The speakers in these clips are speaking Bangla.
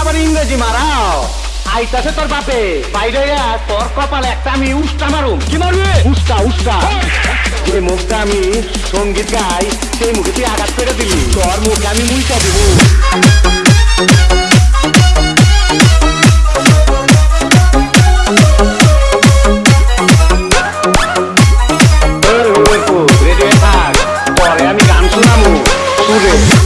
আবার ইংরেজি মারাও। আইতাছে তোর বাপে। বাইরে তোর কপালে একটা আমি উস্টা মারুম। কি মারবে? উস্টা উস্টা যে মুখটা আমি সংগীত গাই, সেই মুখে তুই আঘাত করে দিলি। তোর মুখে আমি মুইটা দিব। আমি গান সুরে।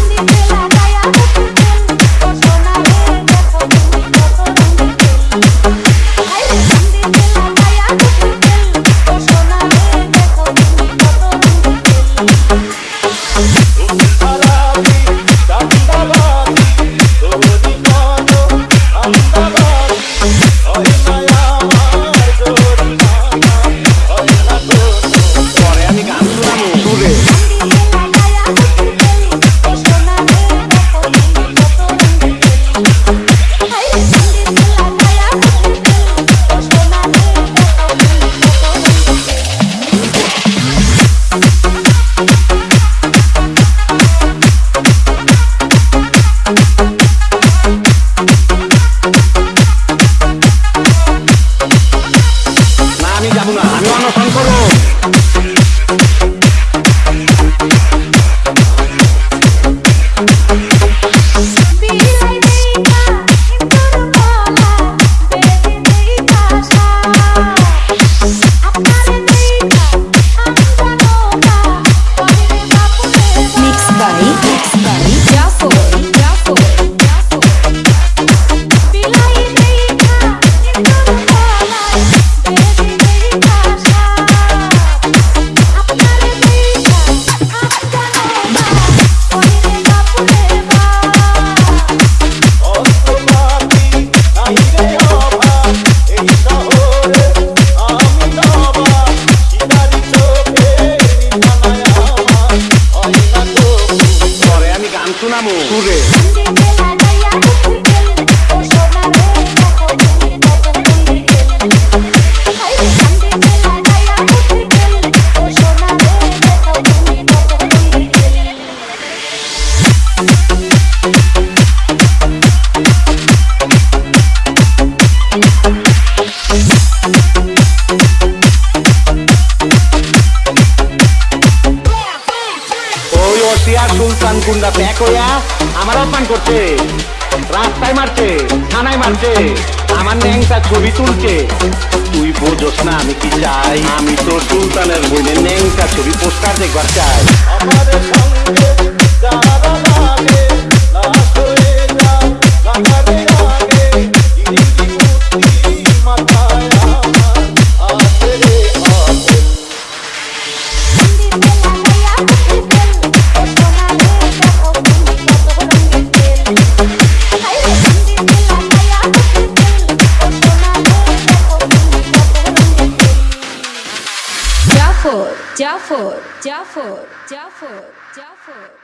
আমি যাব না। আমি অনশন করব। ওসিয়া সুলতান কুন্ডা প্যাক হইয়া আমার অপমান করছে, রাস্তায় মারছে, থানায় মারছে, আমার ন্যাংটা ছবি তুলছে। তুই বোঝস না আমি কি চাই? আমি তো সুলতানের বইলে ন্যাংটা ছবি, পোস্টার দেখবার চাই। Jafar Jaffer, Jaffer, Jaffer, Jaffer, Jaffer.